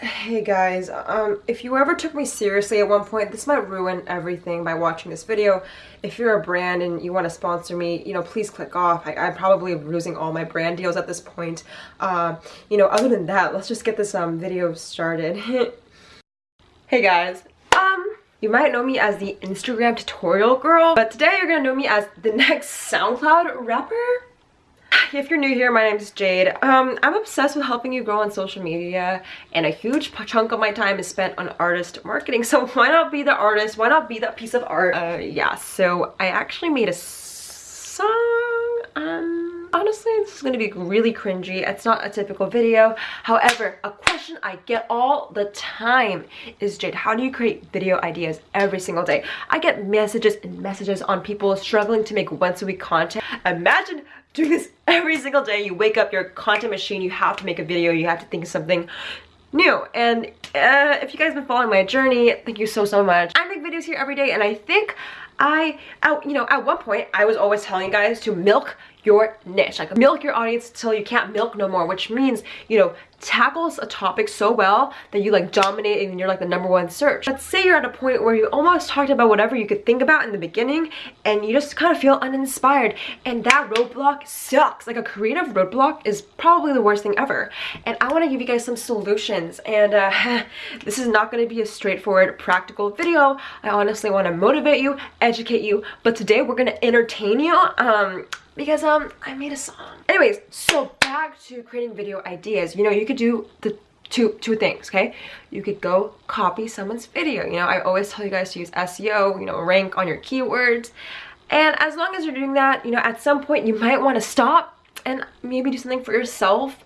Hey guys, um, if you ever took me seriously at one point, this might ruin everything by watching this video. If you're a brand and you want to sponsor me, you know, please click off. I, am probably losing all my brand deals at this point. Uh, you know, other than that, let's just get this um, video started. hey guys, um, you might know me as the Instagram tutorial girl, but today you're gonna know me as the next SoundCloud rapper? if you're new here, my name is Jade. Um, I'm obsessed with helping you grow on social media and a huge chunk of my time is spent on artist marketing. So why not be the artist? Why not be that piece of art? Uh, yeah, so I actually made a song. Um, honestly, this is going to be really cringy. It's not a typical video. However, a question I get all the time is, Jade, how do you create video ideas every single day? I get messages and messages on people struggling to make once a week content. Imagine doing this every single day. You wake up, you're a content machine, you have to make a video, you have to think of something new. And uh, if you guys have been following my journey, thank you so, so much. I make videos here every day and I think I, at, you know, at one point, I was always telling you guys to milk your niche like milk your audience till you can't milk no more which means you know tackles a topic so well that you like dominate and you're like the number one search. Let's say you're at a point where you almost talked about whatever you could think about in the beginning and you just kind of feel uninspired and that roadblock sucks. Like a creative roadblock is probably the worst thing ever. And I want to give you guys some solutions and uh, this is not going to be a straightforward practical video. I honestly want to motivate you, educate you, but today we're to entertain you. Um, because um I made a song. Anyways, so back to creating video ideas. You know, you could do the two two things, okay? You could go copy someone's video. You know, I always tell you guys to use SEO, you know, rank on your keywords. And as long as you're doing that, you know, at some point you might want to stop and maybe do something for yourself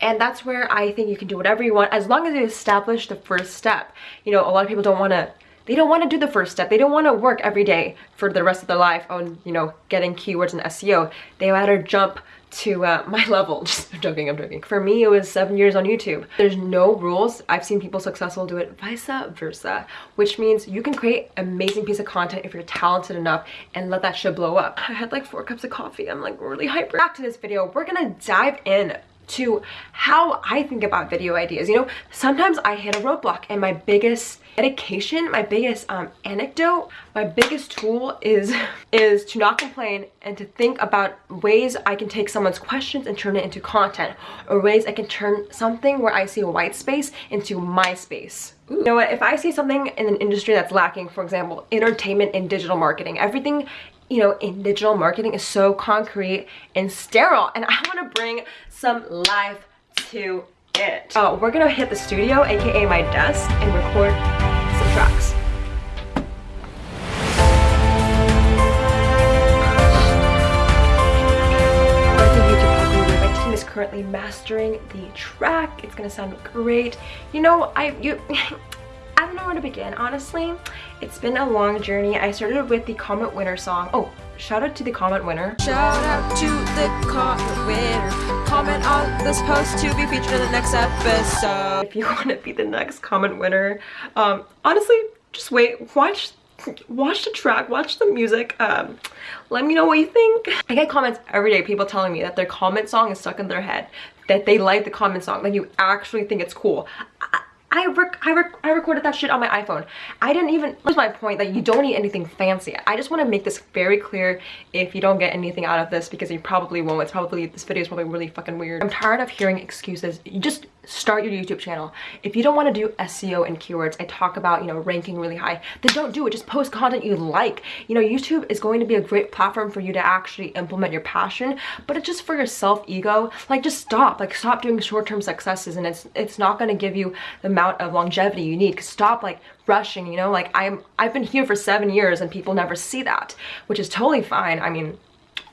and that's where I think you can do whatever you want as long as you establish the first step. You know, a lot of people don't want to they don't want to do the first step. They don't want to work every day for the rest of their life on, you know, getting keywords and SEO. They rather jump to uh, my level. Just I'm joking, I'm joking. For me, it was seven years on YouTube. There's no rules. I've seen people successful do it vice versa, which means you can create amazing piece of content if you're talented enough and let that shit blow up. I had like four cups of coffee. I'm like really hyper. Back to this video, we're gonna dive in to how I think about video ideas. You know, sometimes I hit a roadblock and my biggest dedication, my biggest um, anecdote, my biggest tool is, is to not complain and to think about ways I can take someone's questions and turn it into content or ways I can turn something where I see a white space into my space. Ooh. You know what, if I see something in an industry that's lacking, for example, entertainment and digital marketing, everything you know, in digital marketing is so concrete and sterile. And I want to bring some life to it. Uh, we're gonna hit the studio, aka my desk, and record team is currently mastering the track. It's gonna sound great. You know, I you I don't know where to begin, honestly. It's been a long journey. I started with the comment winner song. Oh, shout out to the comment winner. Shout out to the comment winner. Comment on this post to be featured in the next episode. If you want to be the next comment winner, um, honestly, just wait, watch watch the track watch the music um let me know what you think i get comments every day people telling me that their comment song is stuck in their head that they like the comment song like you actually think it's cool I I, rec I, rec I recorded that shit on my iPhone. I didn't even, that's my point, that you don't need anything fancy. I just want to make this very clear if you don't get anything out of this because you probably won't. It's probably, this video is probably really fucking weird. I'm tired of hearing excuses. You just start your YouTube channel. If you don't want to do SEO and keywords, I talk about, you know, ranking really high, then don't do it. Just post content you like. You know, YouTube is going to be a great platform for you to actually implement your passion, but it's just for your self-ego. Like, just stop. Like, stop doing short-term successes and it's it's not going to give you the amount of longevity you need stop like rushing you know like i'm i've been here for seven years and people never see that which is totally fine i mean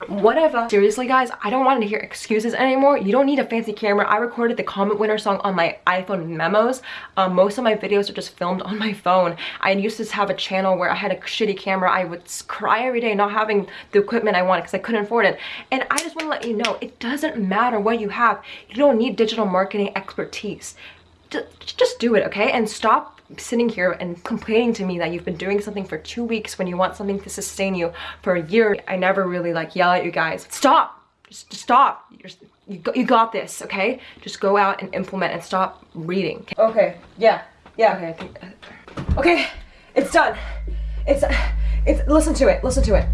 whatever. Seriously guys i don't want to hear excuses anymore. You don't need a fancy camera. I recorded the comment winner song on my iphone memos. Um, most of my videos are just filmed on my phone. I used to have a channel where i had a shitty camera. I would cry every day not having the equipment i wanted because i couldn't afford it. And i just want to let you know it doesn't matter what you have. You don't need digital marketing expertise. Just, just do it, okay? And stop sitting here and complaining to me that you've been doing something for two weeks when you want something to sustain you for a year. I never really like yell at you guys. Stop! Just, just stop. You're, You got, you got this, okay? Just go out and implement and stop reading. Okay, yeah, yeah, okay, I think, uh, okay, it's done. It's, it's, listen to it, listen to it.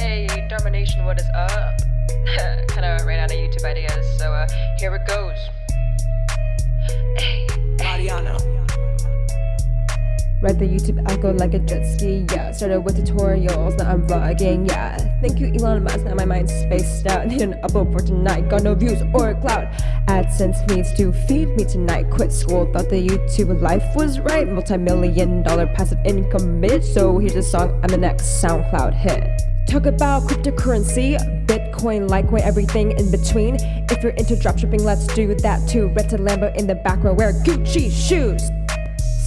Hey, Domination, what is up? kind of ran out of YouTube ideas, so uh, here it goes. Hey, Mariano. Read the YouTube algo like a jet ski, yeah. Started with tutorials, now I'm vlogging, yeah. Thank you, Elon Musk, now my mind's spaced out. Need an upload for tonight, got no views or a cloud. AdSense needs to feed me tonight. Quit school, thought the YouTube life was right. Multi-million dollar passive income bitch. So here's a song, I'm the next SoundCloud hit. Talk about cryptocurrency, Bitcoin, Litecoin, everything in between. If you're into dropshipping, let's do that too. Red to Lambo in the back row, wear Gucci shoes.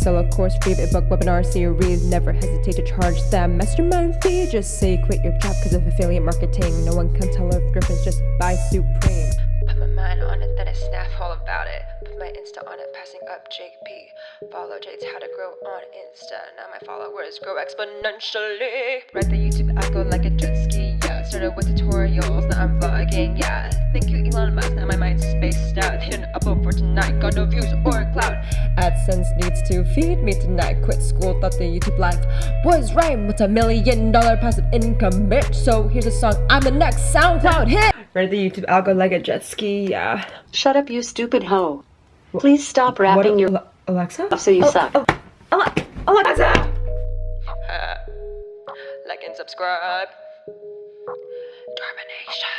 So of course, free book, webinar series. Never hesitate to charge them mastermind fee. Just say quit your job because of affiliate marketing. No one can tell if Griffins just buy Supreme. On it, then I snap all about it. Put my Insta on it, passing up JP. Follow Jade's how to grow on Insta. Now my followers grow exponentially. Write the YouTube algo like a jet ski, yeah. Started with tutorials, now I'm vlogging, yeah. Thank you, Elon Musk. Now my mind's spaced out. Hit an upload for tonight, got no views or cloud. AdSense needs to feed me tonight. Quit school, thought the YouTube life was right. a million dollar passive income, bitch. So here's a song, I'm the next SoundCloud hit. Read the YouTube algo like a jet ski, yeah. Shut up, you stupid hoe. Please stop rapping your Alexa? off so you suck. Oh, Ale- Alexa! Uh, like and subscribe. Termination.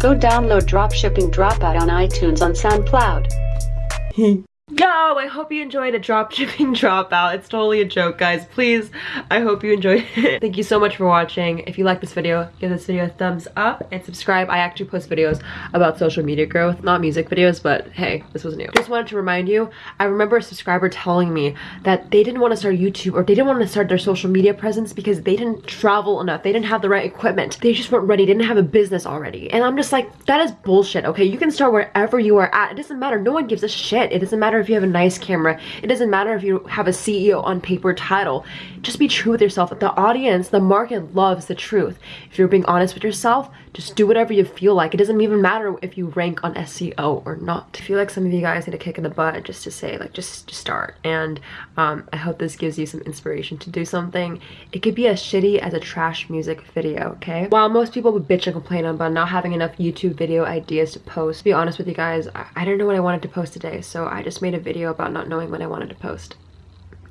Go download Dropshipping Dropout on iTunes on SoundCloud. Yo, I hope you enjoyed a drop shipping dropout. It's totally a joke, guys. Please, I hope you enjoyed it. Thank you so much for watching. If you like this video, give this video a thumbs up and subscribe. I actually post videos about social media growth, not music videos, but hey, this was new. Just wanted to remind you, I remember a subscriber telling me that they didn't want to start YouTube or they didn't want to start their social media presence because they didn't travel enough. They didn't have the right equipment. They just weren't ready, didn't have a business already. And I'm just like, that is bullshit, okay? You can start wherever you are at. It doesn't matter. No one gives a shit. It doesn't matter if you have a nice camera. It doesn't matter if you have a CEO on paper title. Just be true with yourself. The audience, the market loves the truth. If you're being honest with yourself, just do whatever you feel like. It doesn't even matter if you rank on SEO or not. I feel like some of you guys need a kick in the butt just to say like just, just start. And um, I hope this gives you some inspiration to do something. It could be as shitty as a trash music video, okay? While most people would bitch and complain about not having enough YouTube video ideas to post, to be honest with you guys, I, I didn't know what I wanted to post today, so I just made a video about not knowing when I wanted to post,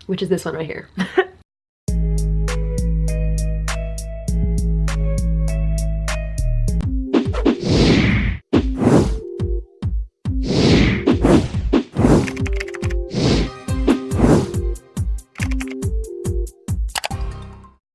which is this one right here.